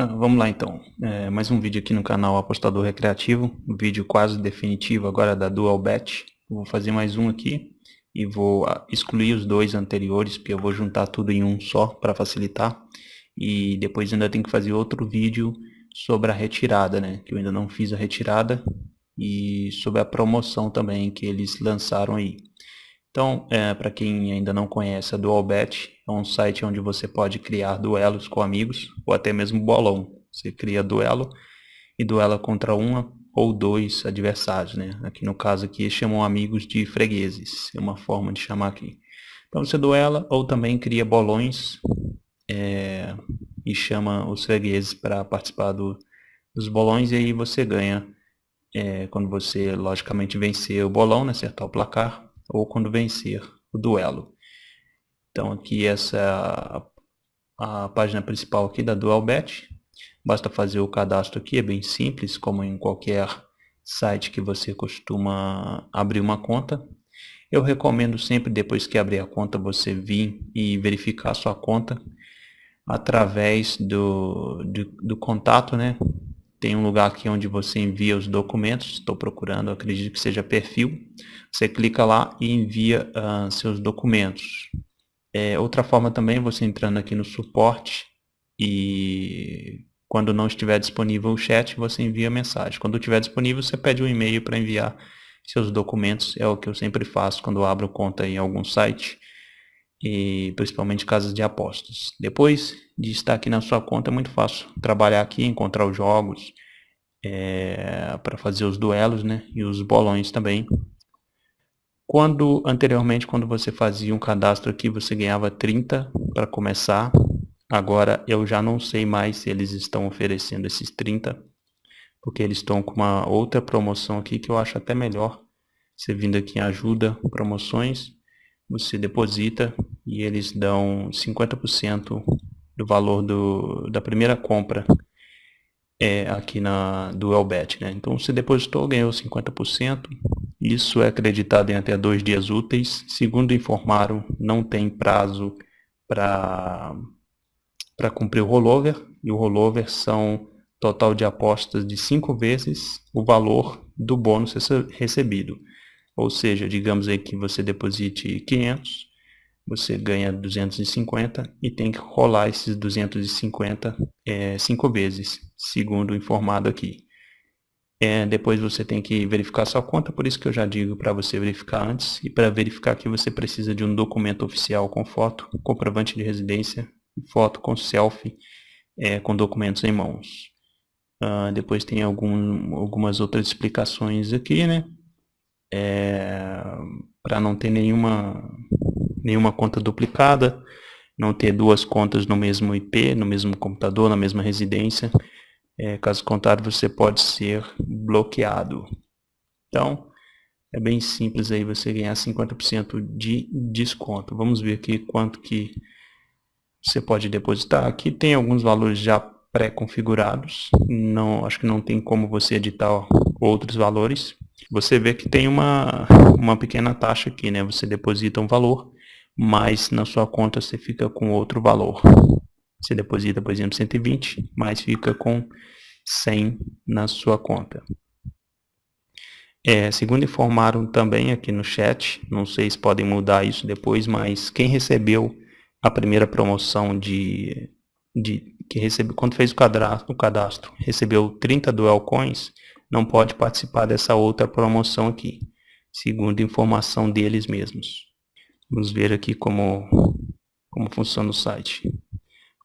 Ah, vamos lá então, é, mais um vídeo aqui no canal Apostador Recreativo, um vídeo quase definitivo agora da Dual Bet. Vou fazer mais um aqui e vou ah, excluir os dois anteriores, porque eu vou juntar tudo em um só para facilitar. E depois ainda tem que fazer outro vídeo sobre a retirada, né, que eu ainda não fiz a retirada, e sobre a promoção também que eles lançaram aí. Então, é, para quem ainda não conhece, a Dualbet é um site onde você pode criar duelos com amigos ou até mesmo bolão. Você cria duelo e duela contra uma ou dois adversários, né? Aqui no caso aqui chamam amigos de fregueses, é uma forma de chamar aqui. Então você duela ou também cria bolões é, e chama os fregueses para participar do, dos bolões e aí você ganha é, quando você logicamente vencer o bolão, né, acertar o placar, ou quando vencer o duelo. Então aqui essa a, página principal aqui da Dualbet. Basta fazer o cadastro aqui, é bem simples, como em qualquer site que você costuma abrir uma conta. Eu recomendo sempre, depois que abrir a conta, você vir e verificar sua conta através do, do, do contato, né? Tem um lugar aqui onde você envia os documentos, estou procurando, acredito que seja perfil. Você clica lá e envia uh, seus documentos. É, outra forma também, você entrando aqui no suporte e quando não estiver disponível o chat, você envia mensagem. Quando estiver disponível, você pede um e-mail para enviar seus documentos. É o que eu sempre faço quando abro conta em algum site e principalmente casas de apostas. Depois de estar aqui na sua conta é muito fácil trabalhar aqui, encontrar os jogos é, para fazer os duelos né, e os bolões também. Quando anteriormente, quando você fazia um cadastro aqui, você ganhava 30 para começar. Agora eu já não sei mais se eles estão oferecendo esses 30, porque eles estão com uma outra promoção aqui que eu acho até melhor. Você vindo aqui em ajuda, promoções, você deposita e eles dão 50% do valor do, da primeira compra é, aqui na do Elbet. Né? Então você depositou, ganhou 50%. Isso é acreditado em até dois dias úteis. Segundo informaram, não tem prazo para para cumprir o rollover. E o rollover são total de apostas de cinco vezes o valor do bônus recebido. Ou seja, digamos aí que você deposite 500, você ganha 250 e tem que rolar esses 250 é, cinco vezes, segundo informado aqui. É, depois você tem que verificar sua conta, por isso que eu já digo para você verificar antes. E para verificar que você precisa de um documento oficial com foto, comprovante de residência, foto com selfie, é, com documentos em mãos. Uh, depois tem algum, algumas outras explicações aqui, né? é, para não ter nenhuma, nenhuma conta duplicada, não ter duas contas no mesmo IP, no mesmo computador, na mesma residência. É, caso contrário, você pode ser bloqueado. Então, é bem simples aí você ganhar 50% de desconto. Vamos ver aqui quanto que você pode depositar. Aqui tem alguns valores já pré-configurados. Não, acho que não tem como você editar outros valores você vê que tem uma, uma pequena taxa aqui, né? Você deposita um valor, mas na sua conta você fica com outro valor. Você deposita, por exemplo, 120, mas fica com 100 na sua conta. É, segundo informaram também aqui no chat, não sei se podem mudar isso depois, mas quem recebeu a primeira promoção de, de que recebeu, quando fez o cadastro, o cadastro recebeu 30 Duel Coins, não pode participar dessa outra promoção aqui, segundo informação deles mesmos. Vamos ver aqui como, como funciona o site.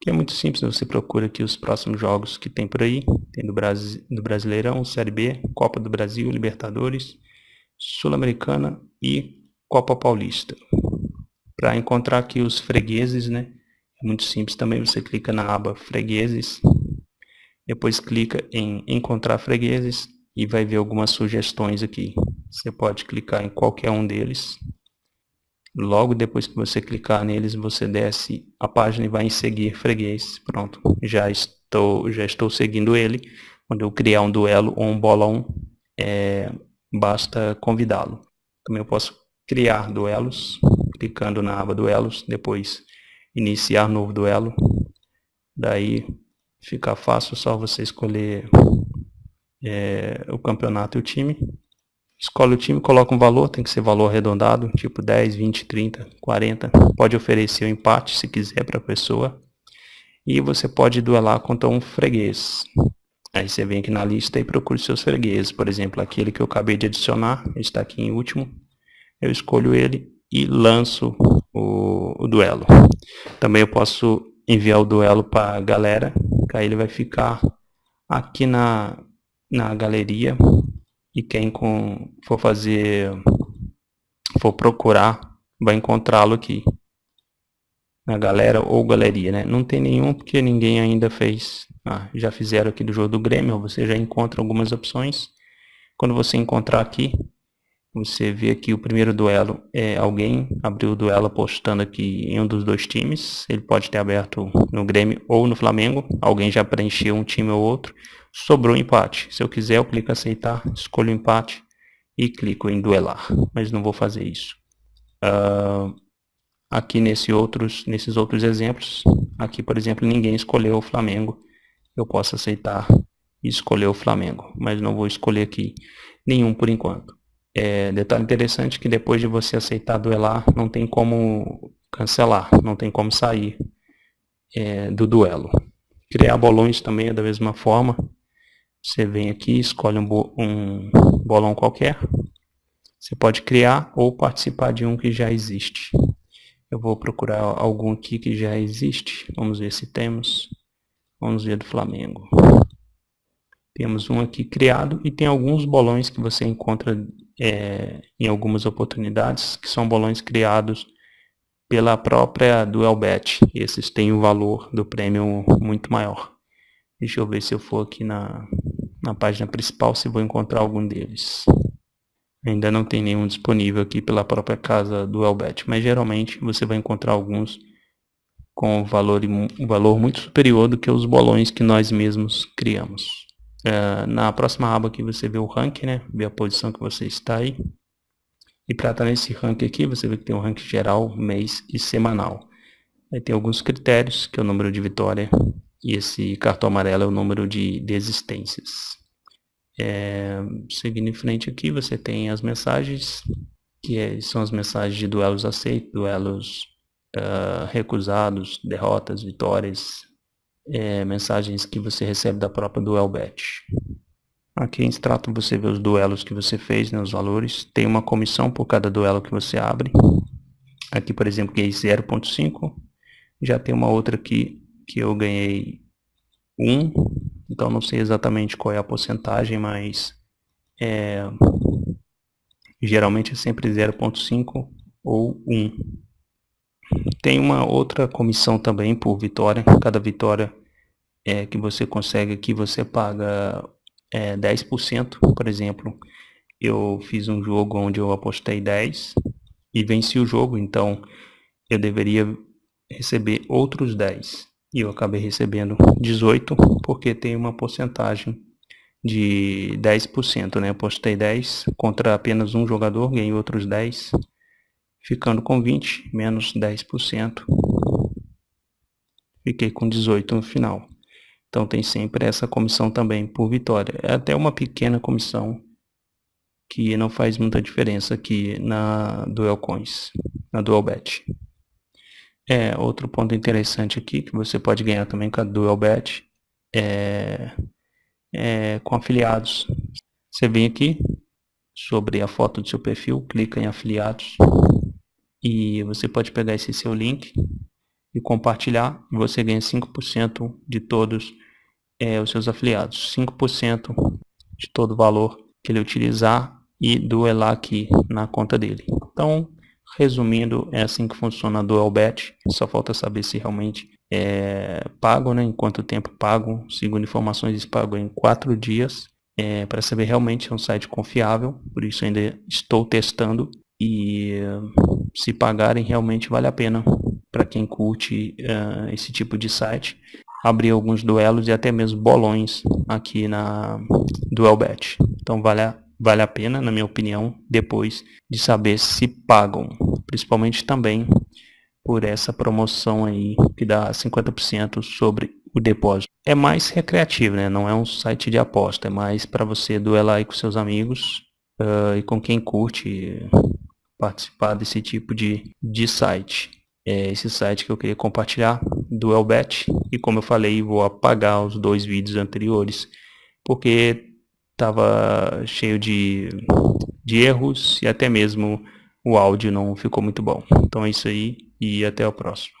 Que é muito simples, você procura aqui os próximos jogos que tem por aí. Tem do, Brasi do Brasileirão, Série B, Copa do Brasil, Libertadores, Sul-Americana e Copa Paulista. Para encontrar aqui os fregueses, né? É muito simples também, você clica na aba fregueses, depois clica em encontrar fregueses, e vai ver algumas sugestões aqui. Você pode clicar em qualquer um deles. Logo depois que você clicar neles, você desce a página e vai em seguir freguês. Pronto, já estou, já estou seguindo ele. Quando eu criar um duelo ou um bolão, é, basta convidá-lo. Também eu posso criar duelos, clicando na aba duelos, depois iniciar novo duelo. Daí ficar fácil, só você escolher é, o campeonato e o time. Escolhe o time, coloca um valor, tem que ser valor arredondado, tipo 10, 20, 30, 40. Pode oferecer o um empate se quiser para a pessoa. E você pode duelar contra um freguês. Aí você vem aqui na lista e procura seus fregueses. Por exemplo, aquele que eu acabei de adicionar, está aqui em último. Eu escolho ele e lanço o, o duelo. Também eu posso enviar o duelo para a galera, que aí ele vai ficar aqui na, na galeria e quem com, for fazer, for procurar, vai encontrá-lo aqui na galera ou galeria, né? Não tem nenhum porque ninguém ainda fez. Ah, já fizeram aqui do jogo do Grêmio, você já encontra algumas opções. Quando você encontrar aqui, você vê aqui o primeiro duelo, é alguém abriu o duelo apostando aqui em um dos dois times. Ele pode ter aberto no Grêmio ou no Flamengo. Alguém já preencheu um time ou outro. Sobrou empate. Se eu quiser, eu clico aceitar, escolho empate e clico em duelar. Mas não vou fazer isso. Uh, aqui nesse outros, nesses outros exemplos, aqui por exemplo, ninguém escolheu o Flamengo. Eu posso aceitar e escolher o Flamengo. Mas não vou escolher aqui nenhum por enquanto. É, detalhe interessante que depois de você aceitar duelar, não tem como cancelar, não tem como sair é, do duelo. Criar bolões também é da mesma forma. Você vem aqui, escolhe um, bo um bolão qualquer. Você pode criar ou participar de um que já existe. Eu vou procurar algum aqui que já existe. Vamos ver se temos. Vamos ver do Flamengo. Temos um aqui criado e tem alguns bolões que você encontra é, em algumas oportunidades, que são bolões criados pela própria Duelbet. Esses têm um valor do prêmio muito maior. Deixa eu ver se eu for aqui na, na página principal se vou encontrar algum deles. Ainda não tem nenhum disponível aqui pela própria casa do Elbet, mas geralmente você vai encontrar alguns com valor, um valor muito superior do que os bolões que nós mesmos criamos. Uh, na próxima aba aqui você vê o ranking, né? Vê a posição que você está aí. E para estar nesse ranking aqui, você vê que tem um ranking geral, mês e semanal. Aí tem alguns critérios, que é o número de vitória, e esse cartão amarelo é o número de desistências. É, seguindo em frente aqui, você tem as mensagens, que é, são as mensagens de duelos aceitos, duelos uh, recusados, derrotas, vitórias, é, mensagens que você recebe da própria Duelbet. Aqui em extrato você vê os duelos que você fez, né, os valores. Tem uma comissão por cada duelo que você abre. Aqui, por exemplo, ganhei 0.5. Já tem uma outra aqui que eu ganhei 1. Então não sei exatamente qual é a porcentagem, mas é, geralmente é sempre 0.5 ou 1. Tem uma outra comissão também por vitória. Cada vitória é, que você consegue aqui, você paga é, 10%. Por exemplo, eu fiz um jogo onde eu apostei 10 e venci o jogo, então eu deveria receber outros 10. E eu acabei recebendo 18 porque tem uma porcentagem de 10%, né? Eu apostei 10 contra apenas um jogador, ganhei outros 10 ficando com 20 menos 10%. Fiquei com 18 no final. Então tem sempre essa comissão também por vitória. É até uma pequena comissão que não faz muita diferença aqui na Duel Coins, na Dual Bet. É, outro ponto interessante aqui que você pode ganhar também com a Dual Bet é, é com afiliados. Você vem aqui sobre a foto do seu perfil, clica em afiliados e você pode pegar esse seu link e compartilhar e você ganha 5% de todos é, os seus afiliados. 5% de todo o valor que ele utilizar e duelar aqui na conta dele. Então, resumindo, é assim que funciona a Duelbet. Só falta saber se realmente é pago, né? em quanto tempo pago. Segundo informações, pagam em 4 dias. É, para saber realmente é um site confiável, por isso ainda estou testando e se pagarem realmente vale a pena para quem curte uh, esse tipo de site abrir alguns duelos e até mesmo bolões aqui na Duelbet então vale a, vale a pena na minha opinião depois de saber se pagam principalmente também por essa promoção aí que dá 50% sobre o depósito. É mais recreativo, né? Não é um site de aposta, é mais para você duelar aí com seus amigos uh, e com quem curte participar desse tipo de, de site. É esse site que eu queria compartilhar, Duelbet, e como eu falei, vou apagar os dois vídeos anteriores, porque estava cheio de, de erros e até mesmo o áudio não ficou muito bom. Então é isso aí e até o próximo.